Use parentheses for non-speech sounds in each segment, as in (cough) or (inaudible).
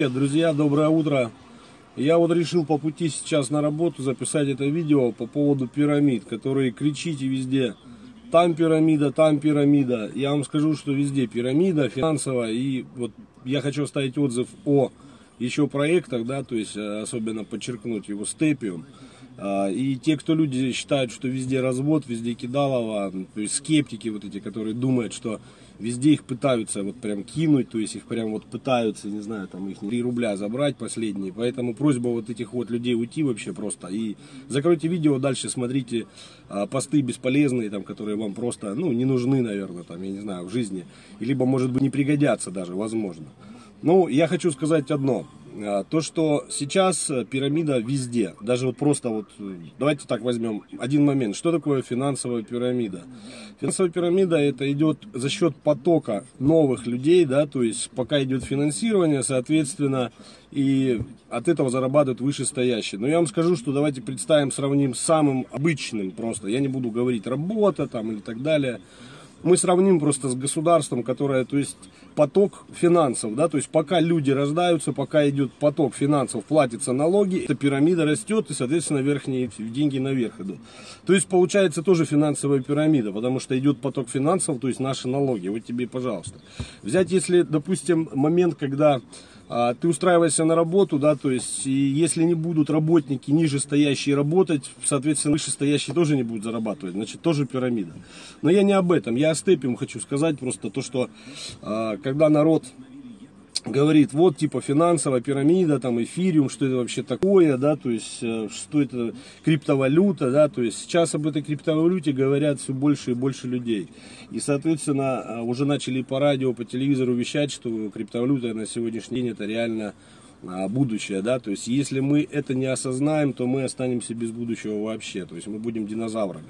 Привет, друзья, доброе утро. Я вот решил по пути сейчас на работу записать это видео по поводу пирамид, которые кричите везде. Там пирамида, там пирамида. Я вам скажу, что везде пирамида финансовая. И вот я хочу оставить отзыв о еще проектах, да, то есть э, особенно подчеркнуть его степиум. А, и те, кто люди считают, что везде развод, везде кидалово, то есть скептики вот эти, которые думают, что везде их пытаются вот прям кинуть, то есть их прям вот пытаются, не знаю, там их 3 рубля забрать последние. Поэтому просьба вот этих вот людей уйти вообще просто. И закройте видео, дальше смотрите а, посты бесполезные, там, которые вам просто, ну, не нужны, наверное, там, я не знаю, в жизни. Либо, может быть, не пригодятся даже, возможно. Ну, я хочу сказать одно. А, то, что сейчас э, пирамида везде, даже вот просто вот, э, давайте так возьмем один момент, что такое финансовая пирамида? Финансовая пирамида это идет за счет потока новых людей, да, то есть пока идет финансирование, соответственно, и от этого зарабатывают вышестоящие. Но я вам скажу, что давайте представим, сравним с самым обычным просто, я не буду говорить работа там или так далее, мы сравним просто с государством, которое, то есть поток финансов, да, то есть пока люди рождаются, пока идет поток финансов, платятся налоги, эта пирамида растет и, соответственно, верхние деньги наверх идут. То есть получается тоже финансовая пирамида, потому что идет поток финансов, то есть наши налоги. Вот тебе, пожалуйста. Взять, если, допустим, момент, когда ты устраиваешься на работу, да, то есть, если не будут работники ниже стоящие работать, соответственно, выше стоящие тоже не будут зарабатывать, значит, тоже пирамида. Но я не об этом, я о степе хочу сказать просто то, что а, когда народ говорит, вот типа финансовая пирамида, там эфириум, что это вообще такое, да, то есть э, что это криптовалюта, да, то есть сейчас об этой криптовалюте говорят все больше и больше людей. И, соответственно, э, уже начали по радио, по телевизору вещать, что криптовалюта на сегодняшний день это реально а, будущее, да, то есть если мы это не осознаем, то мы останемся без будущего вообще, то есть мы будем динозаврами.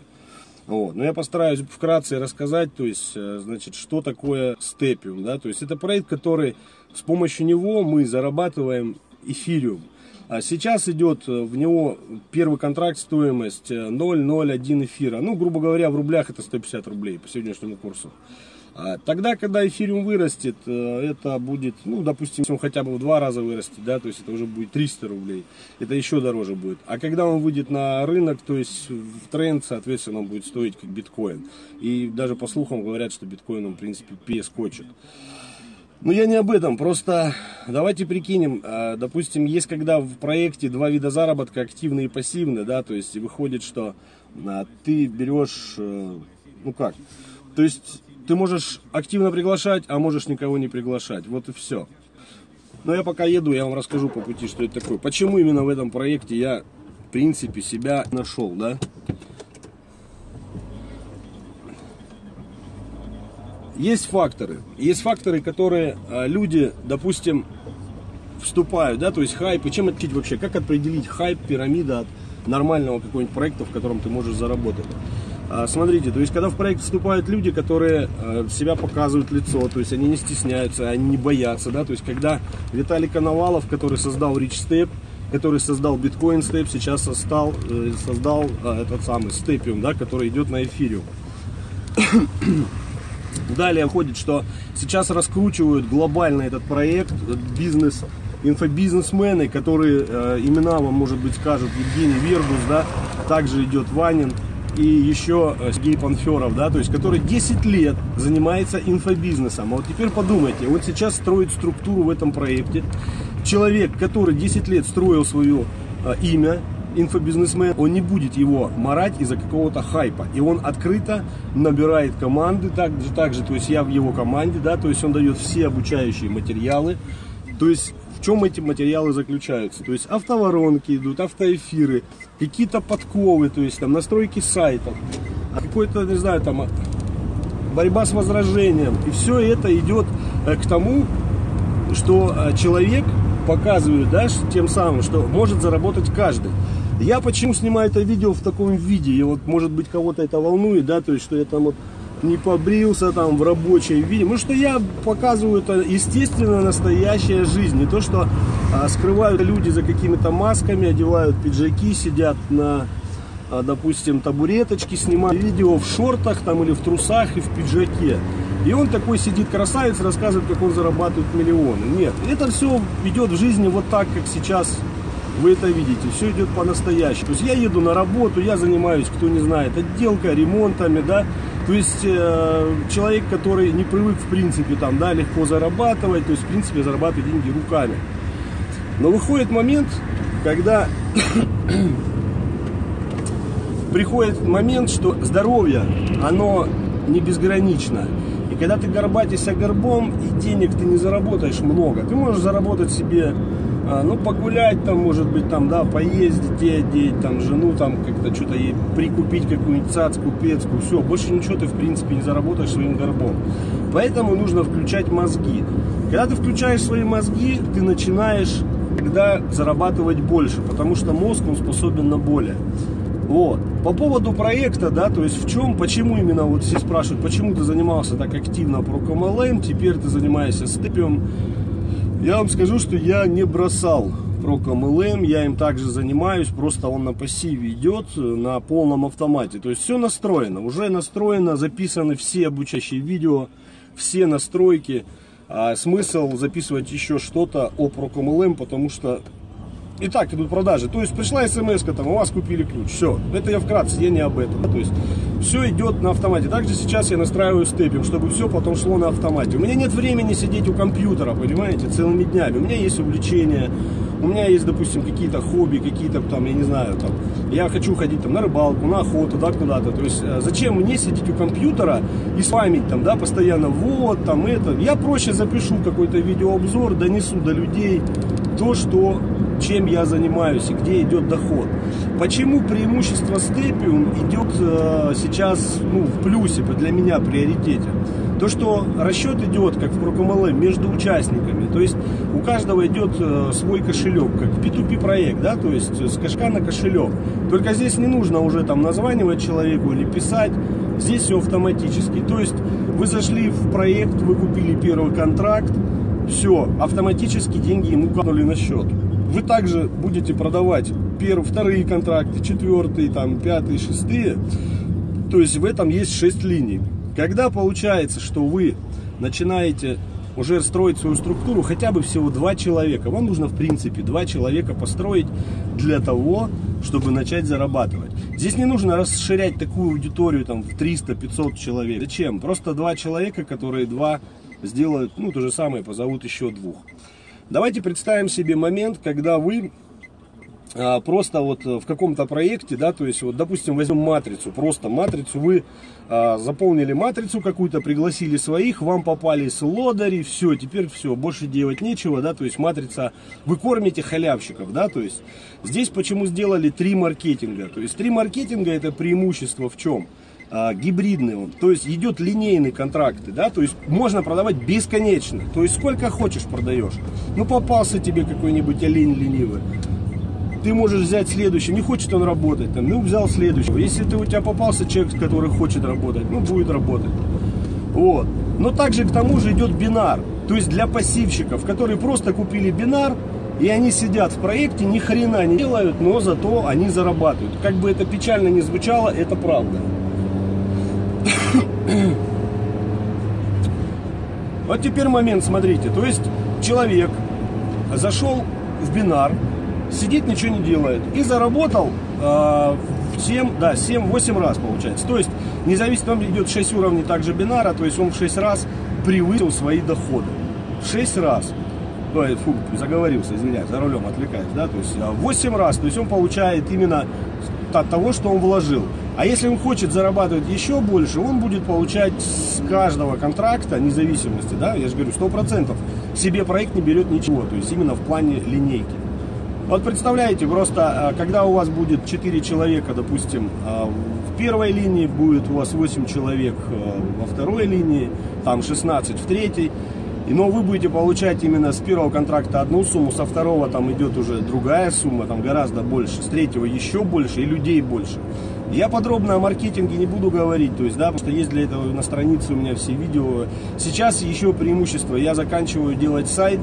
Вот. Но я постараюсь вкратце рассказать, то есть, э, значит, что такое степиум, да, то есть это проект, который с помощью него мы зарабатываем эфириум. А сейчас идет э, в него первый контракт стоимость 0,01 э, эфира. Ну, грубо говоря, в рублях это 150 рублей по сегодняшнему курсу. А тогда, когда эфириум вырастет, э, это будет, ну, допустим, он хотя бы в два раза вырастет, да, то есть это уже будет 300 рублей. Это еще дороже будет. А когда он выйдет на рынок, то есть в тренд, соответственно, он будет стоить как биткоин. И даже по слухам говорят, что биткоин, он, в принципе, перескочит. Ну, я не об этом, просто давайте прикинем, а, допустим, есть когда в проекте два вида заработка, активный и пассивный, да, то есть выходит, что а, ты берешь, э, ну как, то есть ты можешь активно приглашать, а можешь никого не приглашать, вот и все. Но я пока еду, я вам расскажу по пути, что это такое. Почему именно в этом проекте я, в принципе, себя нашел, да. Есть факторы. Есть факторы, которые а, люди, допустим, вступают, да, то есть хайп. И чем отличить вообще? Как определить хайп, пирамида от нормального какого-нибудь проекта, в котором ты можешь заработать? А, смотрите, то есть когда в проект вступают люди, которые а, себя показывают лицо, то есть они не стесняются, они не боятся, да, то есть когда Виталий Коновалов, который создал Rich Step, который создал Bitcoin Step, сейчас создал, э, создал этот самый Stepium, да, который идет на эфириум. Далее ходит, что сейчас раскручивают глобально этот проект, бизнес, инфобизнесмены, которые э, имена вам, может быть, скажут Евгений Вербус, да, также идет Ванин и еще э, Сергей Панферов, да, то есть, который 10 лет занимается инфобизнесом. А вот теперь подумайте, вот сейчас строит структуру в этом проекте. Человек, который 10 лет строил свое э, имя, инфобизнесмен, он не будет его марать из-за какого-то хайпа. И он открыто набирает команды, так же, так же, то есть я в его команде, да, то есть он дает все обучающие материалы. То есть в чем эти материалы заключаются? То есть автоворонки идут, автоэфиры, какие-то подковы, то есть там настройки сайтов, какой-то, не знаю, там борьба с возражением. И все это идет э, к тому, что э, человек показывает, да, тем самым, что может заработать каждый. Я почему снимаю это видео в таком виде? И вот, может быть, кого-то это волнует, да, то есть, что я там вот не побрился там в рабочей виде. Ну, что я показываю это естественно настоящая жизнь. Не то, что а, скрывают люди за какими-то масками, одевают пиджаки, сидят на а, допустим, табуреточки, снимает видео в шортах там или в трусах и в пиджаке. И он такой сидит красавец, рассказывает, как он зарабатывает миллионы. Нет, это все идет в жизни вот так, как сейчас вы это видите. Все идет по-настоящему. То есть я еду на работу, я занимаюсь, кто не знает, отделкой, ремонтами, да. То есть э, человек, который не привык, в принципе, там, да, легко зарабатывать, то есть, в принципе, зарабатывать деньги руками. Но выходит момент, когда (coughs) приходит момент, что здоровье, оно не безгранично. И когда ты горбатишься горбом, и денег ты не заработаешь много, ты можешь заработать себе, а, ну, погулять там, может быть, там, да, поездить, одеть, там, жену, там, как-то что-то ей прикупить какую-нибудь цацку, пецку, все, больше ничего ты, в принципе, не заработаешь своим горбом. Поэтому нужно включать мозги. Когда ты включаешь свои мозги, ты начинаешь тогда зарабатывать больше, потому что мозг, он способен на более. Вот. По поводу проекта, да, то есть в чем, почему именно, вот все спрашивают, почему ты занимался так активно ProComLM, теперь ты занимаешься степием. Я вам скажу, что я не бросал ProComLM, я им также занимаюсь, просто он на пассиве идет, на полном автомате. То есть все настроено, уже настроено, записаны все обучающие видео, все настройки. А смысл записывать еще что-то о ProComLM, потому что и так идут продажи. То есть пришла смс, там, у вас купили ключ. Все. Это я вкратце, я не об этом. То есть все идет на автомате. Также сейчас я настраиваю степинг, чтобы все потом шло на автомате. У меня нет времени сидеть у компьютера, понимаете, целыми днями. У меня есть увлечения, у меня есть, допустим, какие-то хобби, какие-то там, я не знаю, там, я хочу ходить там на рыбалку, на охоту, да, куда-то. То есть э, зачем мне сидеть у компьютера и спамить там, да, постоянно, вот, там, это. Я проще запишу какой-то видеообзор, донесу до людей то, что чем я занимаюсь и где идет доход. Почему преимущество степиум идет э, сейчас ну, в плюсе, для меня приоритете? То, что расчет идет, как в ProComLM, между участниками. То есть у каждого идет э, свой кошелек, как P2P проект, да, то есть с кошка на кошелек. Только здесь не нужно уже там названивать человеку или писать. Здесь все автоматически. То есть вы зашли в проект, вы купили первый контракт, все, автоматически деньги ему канули на счет вы также будете продавать первые, вторые контракты, четвертые, там, пятые, шестые. То есть в этом есть шесть линий. Когда получается, что вы начинаете уже строить свою структуру, хотя бы всего два человека. Вам нужно, в принципе, два человека построить для того, чтобы начать зарабатывать. Здесь не нужно расширять такую аудиторию там, в 300-500 человек. Зачем? Просто два человека, которые два сделают, ну, то же самое, позовут еще двух. Давайте представим себе момент, когда вы а, просто вот в каком-то проекте, да, то есть вот, допустим, возьмем матрицу, просто матрицу, вы а, заполнили матрицу какую-то, пригласили своих, вам попались лодыри, все, теперь все, больше делать нечего, да, то есть матрица, вы кормите халявщиков, да, то есть здесь почему сделали три маркетинга, то есть три маркетинга это преимущество в чем? А, гибридный он, то есть идет линейный контракты, да, то есть можно продавать бесконечно, то есть сколько хочешь продаешь. Ну попался тебе какой-нибудь олень ленивый, ты можешь взять следующий, не хочет он работать, там, ну взял следующего. Если ты у тебя попался человек, который хочет работать, ну будет работать. Вот. Но также к тому же идет бинар, то есть для пассивщиков, которые просто купили бинар, и они сидят в проекте, ни хрена не делают, но зато они зарабатывают. Как бы это печально не звучало, это правда. (coughs) Вот теперь момент, смотрите. То есть человек зашел в бинар, сидит, ничего не делает. И заработал э, 7, да, 7-8 раз получается. То есть, независимо, там идет 6 уровней также бинара, то есть он в 6 раз превысил свои доходы. В 6 раз. Ой, фу, заговорился, извиняюсь, за рулем отвлекаюсь, да, то есть 8 а, раз, то есть он получает именно от того, что он вложил. А если он хочет зарабатывать еще больше, он будет получать с каждого контракта независимости, да, я же говорю, 100%. Себе проект не берет ничего, то есть именно в плане линейки. Вот представляете, просто а, когда у вас будет 4 человека, допустим, а, в первой линии, будет у вас 8 человек а, во второй линии, там 16 в третьей, но вы будете получать именно с первого контракта одну сумму, со второго там идет уже другая сумма, там гораздо больше, с третьего еще больше и людей больше. Я подробно о маркетинге не буду говорить, то есть, да, потому что есть для этого на странице у меня все видео. Сейчас еще преимущество, я заканчиваю делать сайт,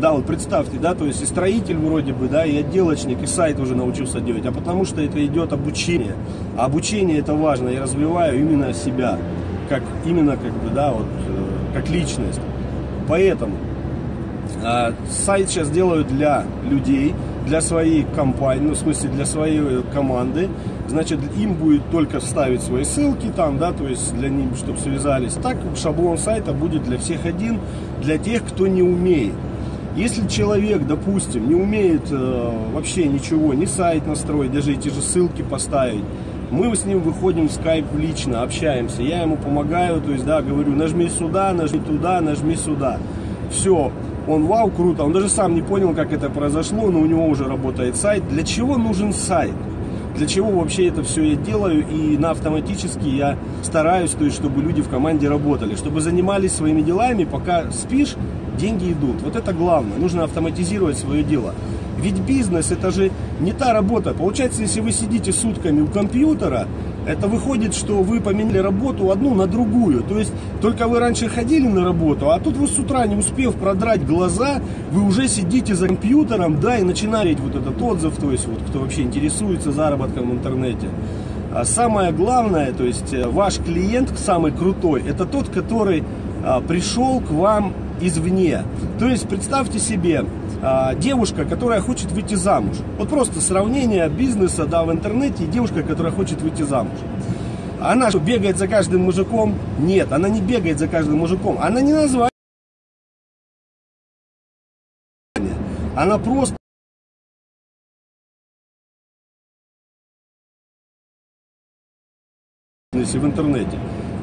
Да, вот представьте, да, то есть и строитель вроде бы, да, и отделочник, и сайт уже научился делать, а потому что это идет обучение. А обучение это важно, я развиваю именно себя, как именно как бы, да, вот, э, как личность. Поэтому э, сайт сейчас делают для людей, для своей компании, ну, в смысле, для своей э, команды. Значит, им будет только ставить свои ссылки там, да, то есть для них, чтобы связались. Так шаблон сайта будет для всех один, для тех, кто не умеет. Если человек, допустим, не умеет э, вообще ничего, ни сайт настроить, даже эти же ссылки поставить, мы с ним выходим в скайп лично, общаемся, я ему помогаю, то есть, да, говорю, нажми сюда, нажми туда, нажми сюда. Все, он, вау, круто, он даже сам не понял, как это произошло, но у него уже работает сайт. Для чего нужен сайт? Для чего вообще это все я делаю и на автоматически я стараюсь, то есть, чтобы люди в команде работали, чтобы занимались своими делами, пока спишь, деньги идут. Вот это главное. Нужно автоматизировать свое дело. Ведь бизнес это же не та работа. Получается, если вы сидите сутками у компьютера, это выходит, что вы поменяли работу одну на другую. То есть только вы раньше ходили на работу, а тут вы с утра, не успев продрать глаза, вы уже сидите за компьютером, да, и начинаете вот этот отзыв, то есть вот кто вообще интересуется заработком в интернете. А самое главное, то есть э, ваш клиент самый крутой, это тот, который а, пришел к вам извне. То есть представьте себе, а, девушка, которая хочет выйти замуж. Вот просто сравнение бизнеса да, в интернете и девушка, которая хочет выйти замуж. Она что, бегает за каждым мужиком? Нет, она не бегает за каждым мужиком. Она не название. Она просто в интернете.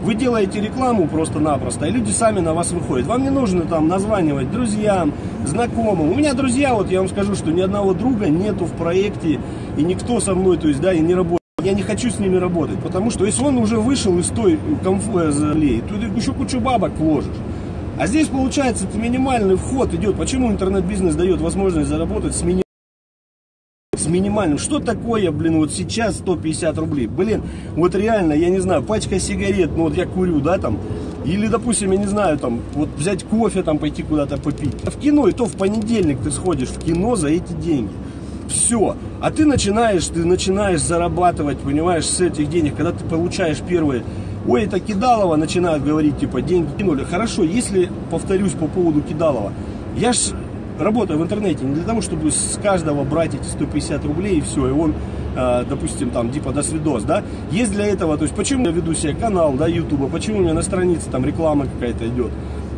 Вы делаете рекламу просто-напросто, и люди сами на вас выходят. Вам не нужно там названивать друзьям, знакомым. У меня друзья, вот я вам скажу, что ни одного друга нету в проекте, и никто со мной, то есть, да, и не работает. Я не хочу с ними работать, потому что если он уже вышел из той комфорта, то ты еще кучу бабок вложишь. А здесь, получается, это минимальный вход идет. Почему интернет-бизнес дает возможность заработать с минимальным с минимальным. Что такое, блин, вот сейчас 150 рублей? Блин, вот реально, я не знаю, пачка сигарет, ну вот я курю, да, там, или, допустим, я не знаю, там, вот взять кофе, там, пойти куда-то попить. А в кино, и то в понедельник ты сходишь в кино за эти деньги. Все. А ты начинаешь, ты начинаешь зарабатывать, понимаешь, с этих денег, когда ты получаешь первые Ой, это Кидалова, начинают говорить, типа, деньги кинули. Хорошо, если, повторюсь по поводу Кидалова, я ж работаю в интернете не для того, чтобы с каждого брать эти 150 рублей и все, и он, э, допустим, там, типа, до свидос, да, есть для этого, то есть, почему я веду себе канал, да, ютуба, почему у меня на странице там реклама какая-то идет,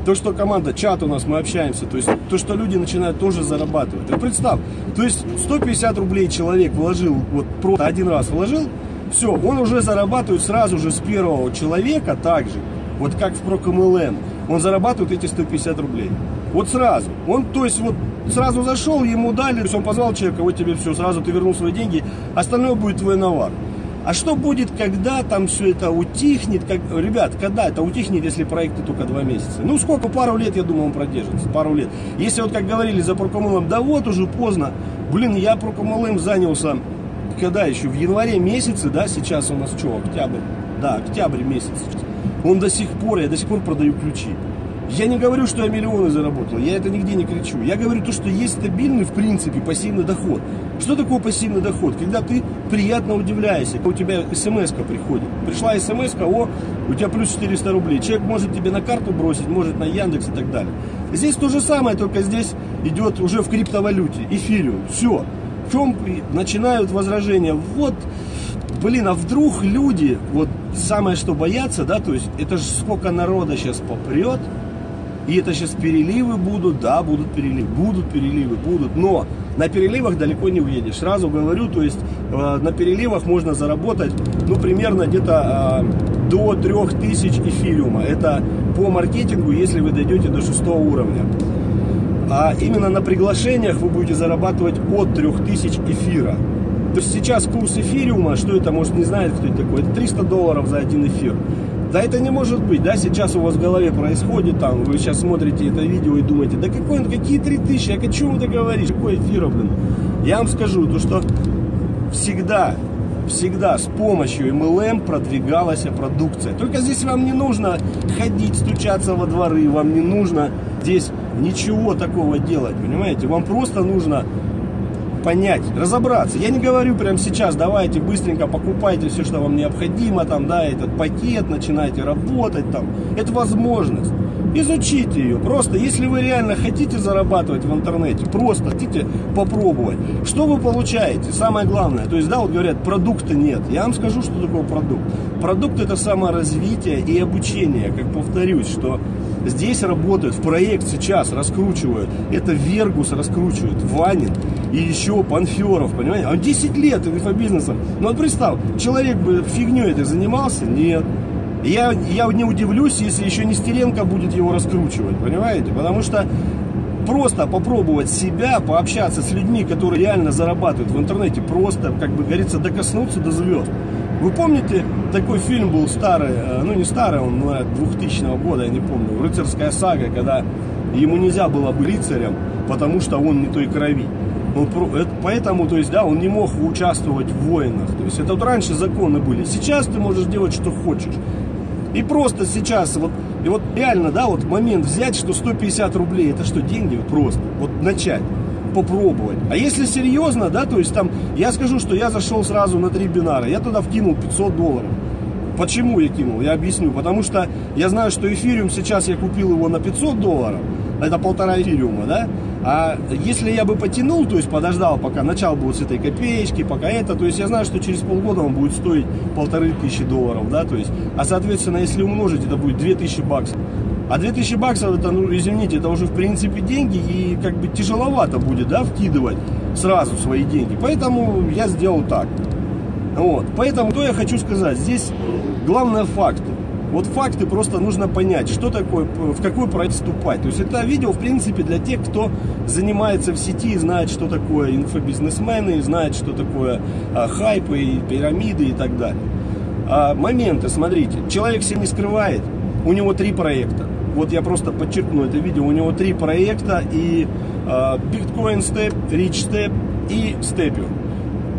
то, что команда, чат у нас, мы общаемся, то есть, то, что люди начинают тоже зарабатывать. Ты представь, то есть, 150 рублей человек вложил, вот, просто один раз вложил, все, он уже зарабатывает сразу же с первого человека также, вот как в ProCMLM, он зарабатывает эти 150 рублей. Вот сразу. Он, то есть, вот сразу зашел, ему дали, он позвал человека, вот тебе все, сразу ты вернул свои деньги, остальное будет твой навар. А что будет, когда там все это утихнет? Как... Ребят, когда это утихнет, если проекты только два месяца? Ну, сколько? Пару лет, я думаю, он продержится. Пару лет. Если вот, как говорили за Прокомолом, да вот уже поздно. Блин, я Прокомолом занялся, когда еще? В январе месяце, да, сейчас у нас что, октябрь? Да, октябрь месяц. Он до сих пор, я до сих пор продаю ключи. Я не говорю, что я миллионы заработал, я это нигде не кричу. Я говорю то, что есть стабильный, в принципе, пассивный доход. Что такое пассивный доход? Когда ты приятно удивляешься, когда у тебя смс приходит. Пришла смс о, у тебя плюс 400 рублей. Человек может тебе на карту бросить, может на Яндекс и так далее. Здесь то же самое, только здесь идет уже в криптовалюте, эфириум. Все. В чем начинают возражения? Вот, блин, а вдруг люди, вот самое что боятся, да, то есть это же сколько народа сейчас попрет, и это сейчас переливы будут, да, будут переливы, будут переливы, будут, но на переливах далеко не уедешь. Сразу говорю, то есть э, на переливах можно заработать, ну, примерно где-то э, до 3000 эфириума. Это по маркетингу, если вы дойдете до 6 уровня. А именно на приглашениях вы будете зарабатывать от 3000 эфира. То есть сейчас курс эфириума, что это, может не знает, кто это такой, это 300 долларов за один эфир. Да это не может быть, да, сейчас у вас в голове происходит, там, вы сейчас смотрите это видео и думаете, да какой какие 3000, а о чем ты говоришь, какой эфир, блин. Я вам скажу, то что всегда, всегда с помощью MLM продвигалась продукция. Только здесь вам не нужно ходить, стучаться во дворы, вам не нужно здесь ничего такого делать, понимаете? Вам просто нужно понять, разобраться. Я не говорю прямо сейчас, давайте быстренько покупайте все, что вам необходимо, там, да, этот пакет, начинайте работать там. Это возможность. Изучите ее. Просто, если вы реально хотите зарабатывать в интернете, просто хотите попробовать, что вы получаете? Самое главное, то есть, да, вот говорят, продукта нет. Я вам скажу, что такое продукт. Продукт это саморазвитие и обучение, как повторюсь, что здесь работают, в проект сейчас раскручивают. Это Вергус раскручивает, Ванин и еще Панферов, понимаете? Он 10 лет инфобизнесом. Ну вот представь, человек бы фигней этой занимался? Нет. Я, я не удивлюсь, если еще Нестеренко будет его раскручивать, понимаете? Потому что просто попробовать себя, пообщаться с людьми, которые реально зарабатывают в интернете, просто, как бы говорится, докоснуться до звезд. Вы помните, такой фильм был старый, э, ну не старый, он, ну, 2000 года, я не помню, «Рыцарская сага», когда ему нельзя было быть рыцарем, потому что он не той крови. Он, поэтому, то есть, да, он не мог участвовать в войнах. То есть, это вот раньше законы были. Сейчас ты можешь делать, что хочешь. И просто сейчас, вот, и вот реально, да, вот момент взять, что 150 рублей, это что, деньги? Просто, вот начать, попробовать. А если серьезно, да, то есть там, я скажу, что я зашел сразу на три бинара, я туда вкинул 500 долларов. Почему я кинул? Я объясню. Потому что я знаю, что эфириум сейчас я купил его на 500 долларов, это полтора эфириума, да? А если я бы потянул, то есть подождал, пока начал будет с этой копеечки, пока это, то есть я знаю, что через полгода он будет стоить полторы тысячи долларов, да, то есть, а соответственно, если умножить, это будет две тысячи баксов. А 2000 баксов, это, ну, извините, это уже в принципе деньги, и как бы тяжеловато будет, да, вкидывать сразу свои деньги. Поэтому я сделал так. Вот. Поэтому, что я хочу сказать, здесь главное факты. Вот факты просто нужно понять, что такое, в какой проект вступать. То есть это видео, в принципе, для тех, кто занимается в сети и знает, что такое инфобизнесмены, и знает, что такое а, хайпы, и пирамиды и так далее. А, моменты, смотрите, человек себе не скрывает, у него три проекта. Вот я просто подчеркну это видео, у него три проекта и а, Bitcoin Step, Rich Step и Stepio.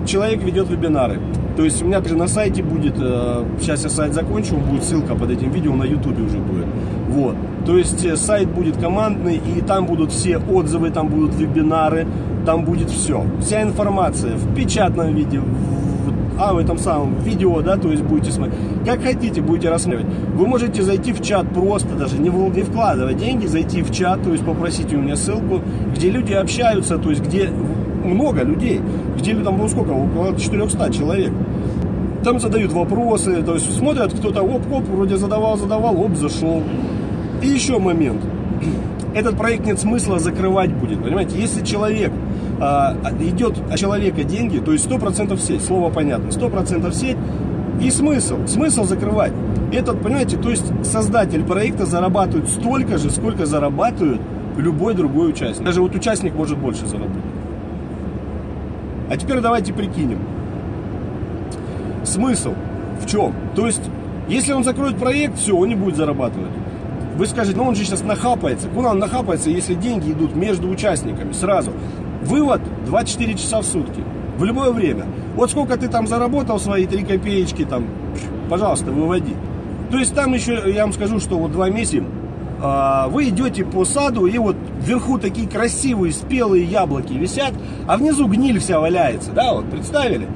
Человек ведет вебинары. То есть у меня также на сайте будет, э, сейчас я сайт закончу, будет ссылка под этим видео на ютубе уже будет. Вот. То есть э, сайт будет командный, и там будут все отзывы, там будут вебинары, там будет все. Вся информация в печатном виде, в, а в этом самом видео, да, то есть будете смотреть. Как хотите, будете рассматривать. Вы можете зайти в чат просто, даже не, не вкладывать деньги, зайти в чат, то есть попросить у меня ссылку, где люди общаются, то есть где много людей. где там было сколько? Около 400 человек. Там задают вопросы, то есть смотрят, кто-то оп-оп, вроде задавал, задавал, оп, зашел. И еще момент. Этот проект нет смысла закрывать будет, понимаете? Если человек а, идет от человека деньги, то есть 100% сеть, слово понятно, 100% сеть, и смысл, смысл закрывать. Этот, понимаете, то есть создатель проекта зарабатывает столько же, сколько зарабатывает любой другой участник. Даже вот участник может больше заработать. А теперь давайте прикинем. Смысл в чем? То есть, если он закроет проект, все, он не будет зарабатывать. Вы скажете, ну он же сейчас нахапается. Куда он нахапается, если деньги идут между участниками сразу? Вывод 24 часа в сутки. В любое время. Вот сколько ты там заработал свои 3 копеечки, там, пожалуйста, выводи. То есть там еще, я вам скажу, что вот два месяца а, вы идете по саду, и вот вверху такие красивые спелые яблоки висят, а внизу гниль вся валяется, да, вот, представили?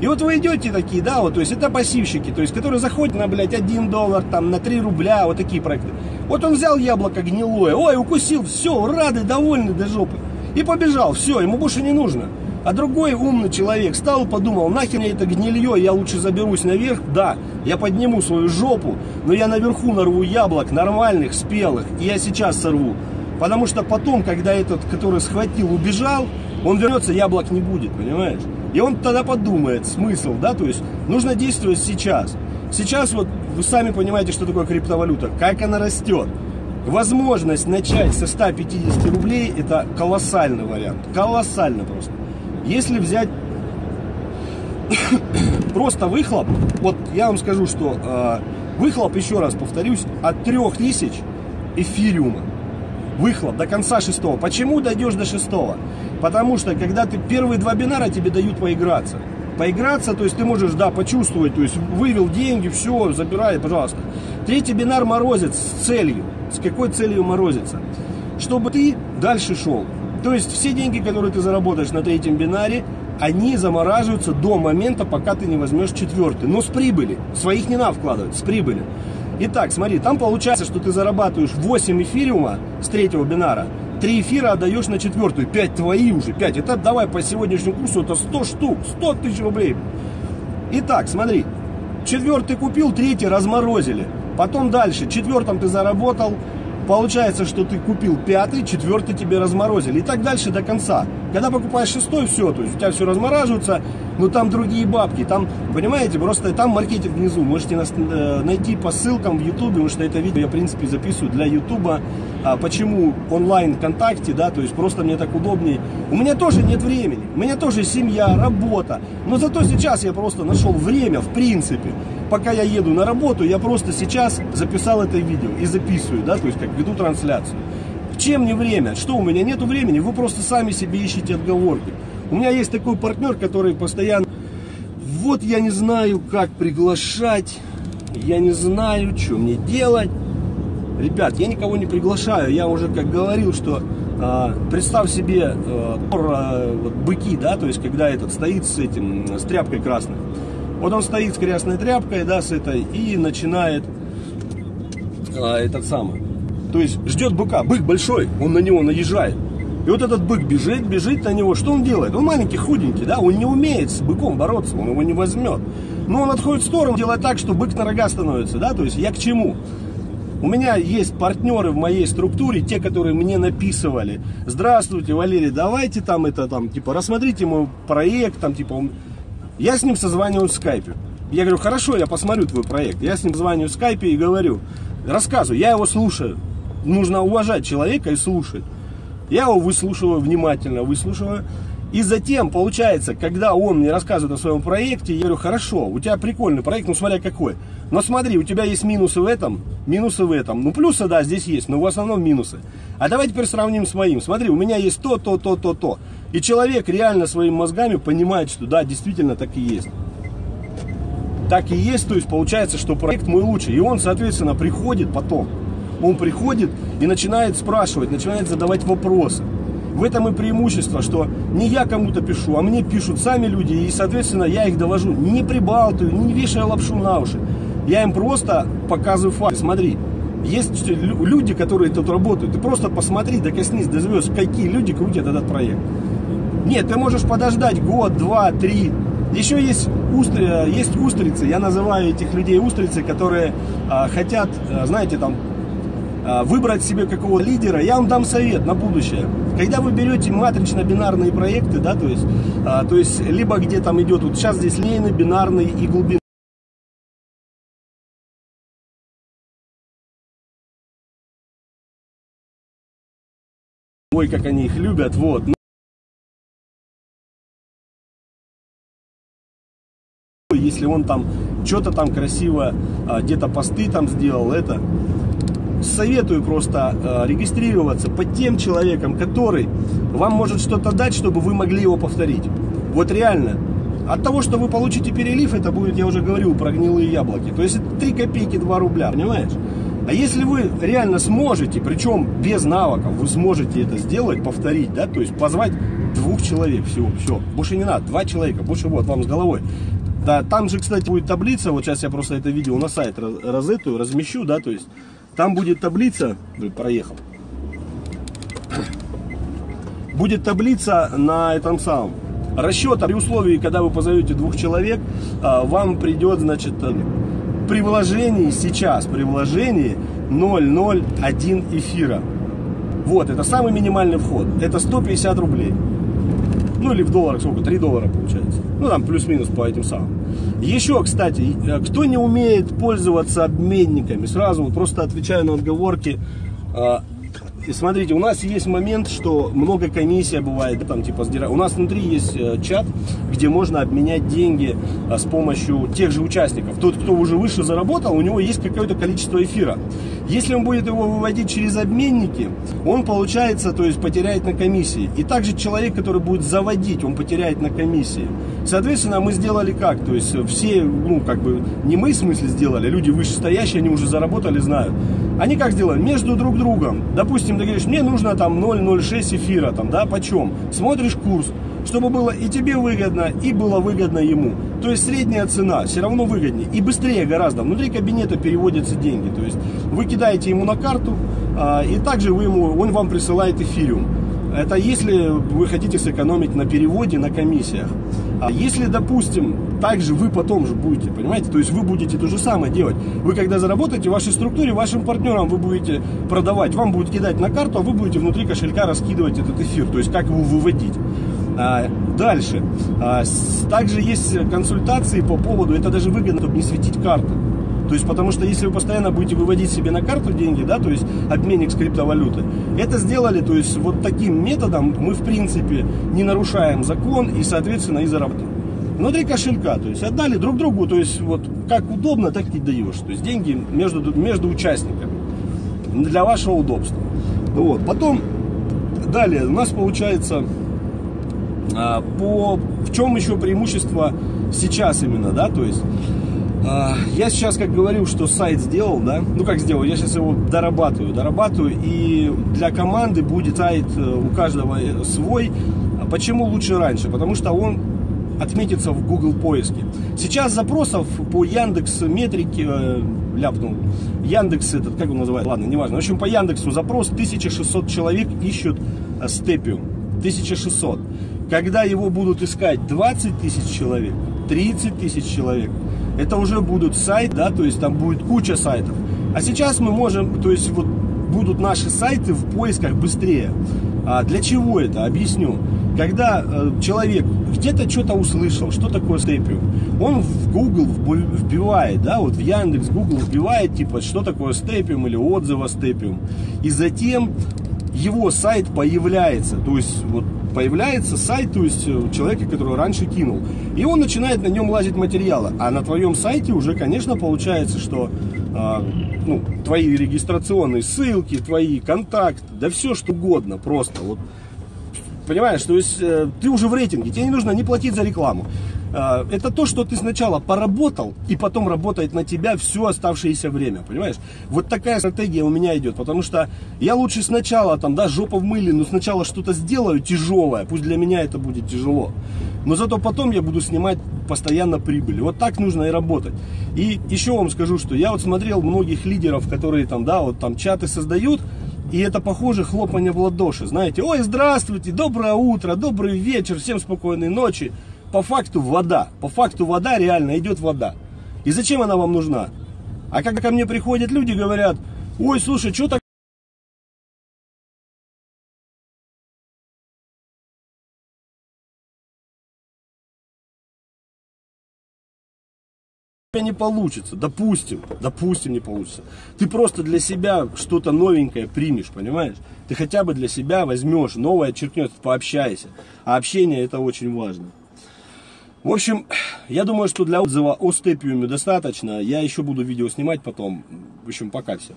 И вот вы идете такие, да, вот, то есть это пассивщики, то есть, которые заходят на, блядь, 1 доллар, там, на 3 рубля, вот такие проекты. Вот он взял яблоко гнилое, ой, укусил, все, рады, довольны до жопы. И побежал, все, ему больше не нужно. А другой умный человек стал, подумал, нахер мне это гнилье, я лучше заберусь наверх, да, я подниму свою жопу, но я наверху нарву яблок нормальных, спелых, и я сейчас сорву. Потому что потом, когда этот, который схватил, убежал, он вернется, яблок не будет, понимаешь? И он тогда подумает, смысл, да, то есть нужно действовать сейчас. Сейчас вот вы сами понимаете, что такое криптовалюта, как она растет. Возможность начать со 150 рублей – это колоссальный вариант, колоссально просто. Если взять (coughs) просто выхлоп, вот я вам скажу, что э, выхлоп, еще раз повторюсь, от 3000 эфириума. Выхлоп до конца шестого. Почему дойдешь до шестого? Потому что, когда ты первые два бинара тебе дают поиграться. Поиграться, то есть ты можешь, да, почувствовать, то есть вывел деньги, все, забирай, пожалуйста. Третий бинар морозит с целью. С какой целью морозится? чтобы ты дальше шел. То есть все деньги, которые ты заработаешь на третьем бинаре, они замораживаются до момента, пока ты не возьмешь четвертый. Но с прибыли. Своих не надо вкладывать, с прибыли. Итак, смотри, там получается, что ты зарабатываешь 8 эфириума с третьего бинара, 3 эфира отдаешь на четвертую, 5 твои уже, 5. Это давай по сегодняшнему курсу, это 100 штук, 100 тысяч рублей. Итак, смотри, четвертый купил, третий разморозили. Потом дальше, четвертом ты заработал, Получается, что ты купил пятый, четвертый тебе разморозили. И так дальше до конца. Когда покупаешь шестой, все, то есть у тебя все размораживается, но там другие бабки. Там, понимаете, просто там маркетинг внизу. Можете нас, э, найти по ссылкам в Ютубе, потому что это видео я, в принципе, записываю для Ютуба. А почему онлайн ВКонтакте, да, то есть просто мне так удобнее. У меня тоже нет времени, у меня тоже семья, работа. Но зато сейчас я просто нашел время, в принципе пока я еду на работу, я просто сейчас записал это видео и записываю, да, то есть как веду трансляцию. Чем не время? Что, у меня нету времени? Вы просто сами себе ищете отговорки. У меня есть такой партнер, который постоянно... Вот я не знаю, как приглашать, я не знаю, что мне делать. Ребят, я никого не приглашаю, я уже как говорил, что э, представь себе э, э, вот, быки, да, то есть когда этот стоит с этим, с тряпкой красной. Вот он стоит с красной тряпкой, да, с этой, и начинает а, этот самый. То есть ждет быка. Бык большой, он на него наезжает. И вот этот бык бежит, бежит на него. Что он делает? Он маленький, худенький, да, он не умеет с быком бороться, он его не возьмет. Но он отходит в сторону, делает так, что бык на рога становится, да, то есть я к чему? У меня есть партнеры в моей структуре, те, которые мне написывали. Здравствуйте, Валерий, давайте там это там, типа, рассмотрите мой проект, там, типа, я с ним созваниваюсь в скайпе. Я говорю, хорошо, я посмотрю твой проект. Я с ним созваниваюсь в скайпе и говорю, рассказываю, я его слушаю. Нужно уважать человека и слушать. Я его выслушиваю внимательно, выслушиваю. И затем, получается, когда он мне рассказывает о своем проекте, я говорю, хорошо, у тебя прикольный проект, ну смотря какой. Но смотри, у тебя есть минусы в этом, минусы в этом. Ну плюсы, да, здесь есть, но в основном минусы. А давай теперь сравним с моим. Смотри, у меня есть то, то, то, то, то. И человек реально своими мозгами понимает, что да, действительно так и есть. Так и есть, то есть получается, что проект мой лучший. И он, соответственно, приходит потом. Он приходит и начинает спрашивать, начинает задавать вопросы. В этом и преимущество, что не я кому-то пишу, а мне пишут сами люди, и, соответственно, я их довожу, не прибалтываю, не вешая лапшу на уши. Я им просто показываю факты. Смотри, есть люди, которые тут работают. Ты просто посмотри, докоснись до звезд, какие люди крутят этот проект. Нет, ты можешь подождать год, два, три. Еще есть, устри, есть устрицы, я называю этих людей устрицы, которые а, хотят, а, знаете, там, выбрать себе какого лидера. Я вам дам совет на будущее. Когда вы берете матрично-бинарные проекты, да, то есть, а, то есть, либо где там идет, вот сейчас здесь линейный, бинарный и глубинный. Ой, как они их любят, вот. если он там что-то там красиво, а, где-то посты там сделал, это советую просто э, регистрироваться под тем человеком, который вам может что-то дать, чтобы вы могли его повторить. Вот реально. От того, что вы получите перелив, это будет, я уже говорил, про гнилые яблоки. То есть это 3 копейки 2 рубля, понимаешь? А если вы реально сможете, причем без навыков, вы сможете это сделать, повторить, да, то есть позвать двух человек всего, все, больше не надо, два человека, больше вот вам с головой. Да, там же, кстати, будет таблица, вот сейчас я просто это видео на сайт розетую, размещу, да, то есть там будет таблица, проехал, будет таблица на этом самом, расчет при условии, когда вы позовете двух человек, а, вам придет, значит, э, при вложении сейчас, при вложении 0,01 эфира. Вот, это самый минимальный вход, это 150 рублей. Ну или в долларах сколько? 3 доллара получается. Ну там плюс-минус по этим самым. Еще, кстати, э, кто не умеет пользоваться обменниками, сразу вот просто отвечаю на отговорки. А, и смотрите, у нас есть момент, что много комиссия бывает, там типа у нас внутри есть э, чат, где можно обменять деньги а, с помощью тех же участников. Тот, кто уже выше заработал, у него есть какое-то количество эфира. Если он будет его выводить через обменники, он получается, то есть потеряет на комиссии. И также человек, который будет заводить, он потеряет на комиссии. Соответственно, мы сделали как? То есть все, ну, как бы, не мы в смысле сделали, люди вышестоящие, они уже заработали, знают. Они как сделали? Между друг другом. Допустим, ты говоришь, мне нужно там 0,06 эфира, там, да, почем? Смотришь курс, чтобы было и тебе выгодно, и было выгодно ему. То есть средняя цена все равно выгоднее и быстрее гораздо. Внутри кабинета переводятся деньги. То есть вы кидаете ему на карту, а, и также вы ему, он вам присылает эфириум. Это если вы хотите сэкономить на переводе, на комиссиях. А если, допустим, также вы потом же будете, понимаете, то есть вы будете то же самое делать. Вы когда заработаете в вашей структуре, вашим партнерам вы будете продавать, вам будут кидать на карту, а вы будете внутри кошелька раскидывать этот эфир, то есть как его выводить. А, дальше. А, также есть консультации по поводу, это даже выгодно, чтобы не светить карты. То есть, потому что если вы постоянно будете выводить себе на карту деньги, да, то есть обменник с криптовалютой, это сделали, то есть вот таким методом мы в принципе не нарушаем закон и, соответственно, и заработаем. Внутри кошелька, то есть отдали друг другу, то есть вот как удобно, так и даешь. То есть деньги между, между участниками для вашего удобства. Вот. Потом, далее, у нас получается а, по в чем еще преимущество сейчас именно, да, то есть а, я сейчас, как говорил, что сайт сделал, да, ну как сделал, я сейчас его дорабатываю, дорабатываю, и для команды будет сайт э, у каждого э, свой. А почему лучше раньше? Потому что он отметится в Google поиске. Сейчас запросов по Яндекс метрике э, ляпнул. Яндекс этот, как он называется? Ладно, неважно. В общем, по Яндексу запрос 1600 человек ищут степиум. 1600. Когда его будут искать 20 тысяч человек, 30 тысяч человек, это уже будут сайты, да, то есть там будет куча сайтов. А сейчас мы можем, то есть вот будут наши сайты в поисках быстрее. А для чего это? Объясню. Когда э, человек где-то что-то услышал, что такое степиум, он в Google вбивает, да, вот в Яндекс, Google вбивает, типа, что такое степиум или отзыв о степиум. И затем его сайт появляется, то есть вот появляется сайт, то есть э, человека, который раньше кинул. И он начинает на нем лазить материалы. А на твоем сайте уже, конечно, получается, что э, ну, твои регистрационные ссылки, твои контакты, да все что угодно просто. Вот, понимаешь, то есть э, ты уже в рейтинге, тебе не нужно не платить за рекламу. А, это то, что ты сначала поработал, и потом работает на тебя все оставшееся время, понимаешь? Вот такая стратегия у меня идет, потому что я лучше сначала, там, да, жопа в мыле, но сначала что-то сделаю тяжелое, пусть для меня это будет тяжело, но зато потом я буду снимать постоянно прибыль. Вот так нужно и работать. И еще вам скажу, что я вот смотрел многих лидеров, которые там, да, вот там чаты создают, и это похоже хлопанье в ладоши, знаете, ой, здравствуйте, доброе утро, добрый вечер, всем спокойной ночи по факту вода. По факту вода реально идет вода. И зачем она вам нужна? А когда ко мне приходят люди, говорят, ой, слушай, что так не получится, допустим, допустим не получится. Ты просто для себя что-то новенькое примешь, понимаешь? Ты хотя бы для себя возьмешь, новое черкнешь, пообщайся. А общение это очень важно. В общем, я думаю, что для отзыва о степиуме достаточно. Я еще буду видео снимать потом. В общем, пока всем.